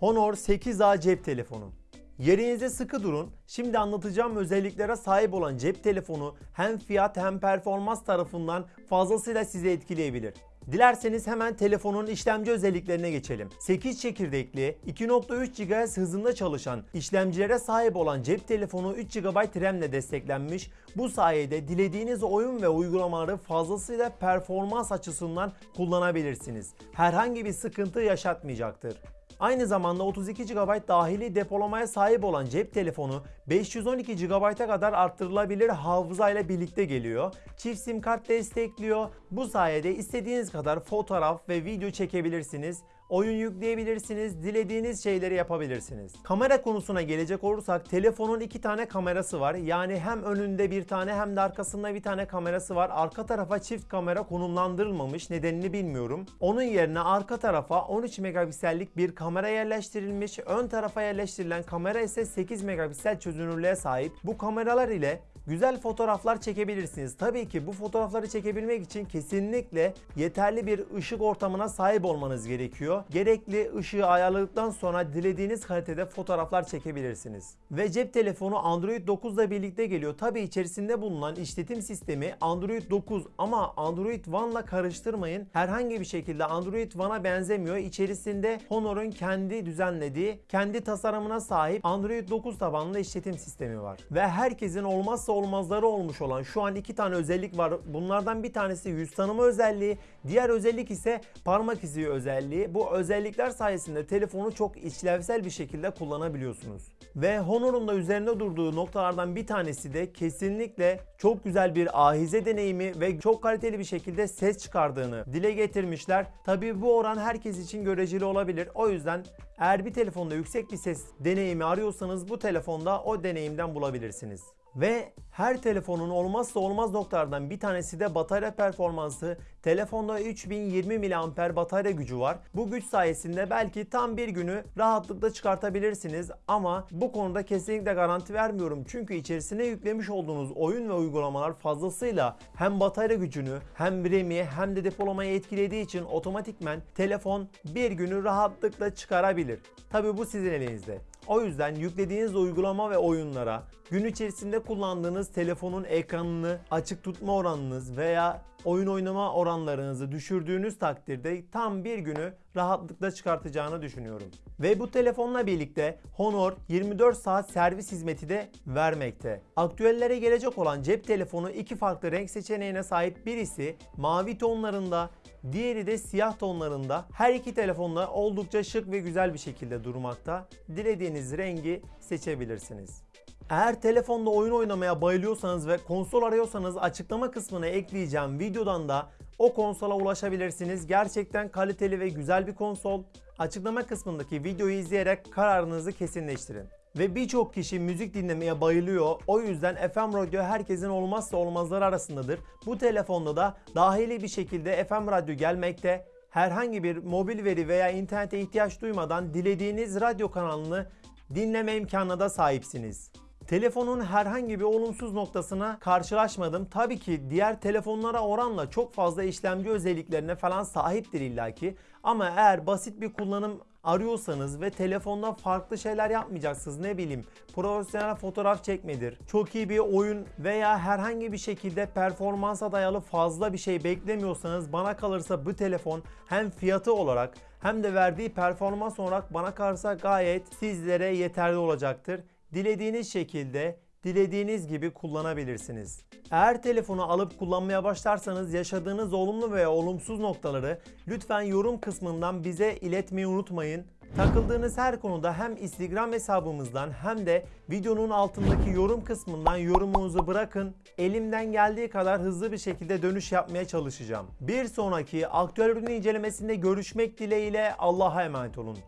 Honor 8A cep telefonu. Yerinizde sıkı durun. Şimdi anlatacağım özelliklere sahip olan cep telefonu hem fiyat hem performans tarafından fazlasıyla sizi etkileyebilir. Dilerseniz hemen telefonun işlemci özelliklerine geçelim. 8 çekirdekli, 2.3 GHz hızında çalışan işlemcilere sahip olan cep telefonu 3 GB RAM ile desteklenmiş. Bu sayede dilediğiniz oyun ve uygulamaları fazlasıyla performans açısından kullanabilirsiniz. Herhangi bir sıkıntı yaşatmayacaktır. Aynı zamanda 32 GB dahili depolamaya sahip olan cep telefonu 512 GB'a kadar arttırılabilir hafıza ile birlikte geliyor. Çift sim kart destekliyor. Bu sayede istediğiniz kadar fotoğraf ve video çekebilirsiniz. Oyun yükleyebilirsiniz, dilediğiniz şeyleri yapabilirsiniz. Kamera konusuna gelecek olursak telefonun iki tane kamerası var. Yani hem önünde bir tane hem de arkasında bir tane kamerası var. Arka tarafa çift kamera konumlandırılmamış. Nedenini bilmiyorum. Onun yerine arka tarafa 13 megapiksellik bir kamera yerleştirilmiş. Ön tarafa yerleştirilen kamera ise 8 megapiksel çözünürlüğe sahip. Bu kameralar ile güzel fotoğraflar çekebilirsiniz. Tabii ki bu fotoğrafları çekebilmek için kesinlikle yeterli bir ışık ortamına sahip olmanız gerekiyor. Gerekli ışığı ayarladıktan sonra dilediğiniz kalitede fotoğraflar çekebilirsiniz. Ve cep telefonu Android 9 ile birlikte geliyor. Tabii içerisinde bulunan işletim sistemi Android 9 ama Android One ile karıştırmayın. Herhangi bir şekilde Android One'a benzemiyor. İçerisinde Honor'un kendi düzenlediği, kendi tasarımına sahip Android 9 tabanlı işletim sistemi var. Ve herkesin olmazsa olmazları olmuş olan şu an iki tane özellik var. Bunlardan bir tanesi yüz tanıma özelliği, diğer özellik ise parmak izi özelliği. Bu özellikler sayesinde telefonu çok işlevsel bir şekilde kullanabiliyorsunuz. Ve Honor'un da üzerinde durduğu noktalardan bir tanesi de kesinlikle çok güzel bir ahize deneyimi ve çok kaliteli bir şekilde ses çıkardığını dile getirmişler. Tabii bu oran herkes için göreceli olabilir. O yüzden eğer bir telefonda yüksek bir ses deneyimi arıyorsanız bu telefonda o deneyimden bulabilirsiniz. Ve her telefonun olmazsa olmaz noktalardan bir tanesi de batarya performansı. Telefonda 3020 mAh batarya gücü var. Bu güç sayesinde belki tam bir günü rahatlıkla çıkartabilirsiniz ama bu konuda kesinlikle garanti vermiyorum. Çünkü içerisine yüklemiş olduğunuz oyun ve uygulamalar fazlasıyla hem batarya gücünü hem RAM'i hem de depolamayı etkilediği için otomatikmen telefon bir günü rahatlıkla çıkarabilir. Tabi bu sizin elinizde. O yüzden yüklediğiniz uygulama ve oyunlara gün içerisinde kullandığınız telefonun ekranını açık tutma oranınız veya oyun oynama oranlarınızı düşürdüğünüz takdirde tam bir günü rahatlıkla çıkartacağını düşünüyorum. Ve bu telefonla birlikte Honor 24 saat servis hizmeti de vermekte. Aktüellere gelecek olan cep telefonu iki farklı renk seçeneğine sahip birisi mavi tonlarında Diğeri de siyah tonlarında. Her iki telefonda oldukça şık ve güzel bir şekilde durmakta. Dilediğiniz rengi seçebilirsiniz. Eğer telefonda oyun oynamaya bayılıyorsanız ve konsol arıyorsanız açıklama kısmına ekleyeceğim videodan da o konsola ulaşabilirsiniz. Gerçekten kaliteli ve güzel bir konsol. Açıklama kısmındaki videoyu izleyerek kararınızı kesinleştirin. Ve birçok kişi müzik dinlemeye bayılıyor. O yüzden FM radyo herkesin olmazsa olmazları arasındadır. Bu telefonda da dahili bir şekilde FM radyo gelmekte. Herhangi bir mobil veri veya internete ihtiyaç duymadan dilediğiniz radyo kanalını dinleme imkanına da sahipsiniz. Telefonun herhangi bir olumsuz noktasına karşılaşmadım. Tabii ki diğer telefonlara oranla çok fazla işlemci özelliklerine falan sahiptir illaki. Ama eğer basit bir kullanım arıyorsanız ve telefonda farklı şeyler yapmayacaksınız ne bileyim profesyonel fotoğraf çekmedir çok iyi bir oyun veya herhangi bir şekilde performansa dayalı fazla bir şey beklemiyorsanız bana kalırsa bu telefon hem fiyatı olarak hem de verdiği performans olarak bana kalırsa gayet sizlere yeterli olacaktır dilediğiniz şekilde dilediğiniz gibi kullanabilirsiniz. Eğer telefonu alıp kullanmaya başlarsanız yaşadığınız olumlu veya olumsuz noktaları lütfen yorum kısmından bize iletmeyi unutmayın. Takıldığınız her konuda hem Instagram hesabımızdan hem de videonun altındaki yorum kısmından yorumunuzu bırakın. Elimden geldiği kadar hızlı bir şekilde dönüş yapmaya çalışacağım. Bir sonraki aktüel ürün incelemesinde görüşmek dileğiyle Allah'a emanet olun.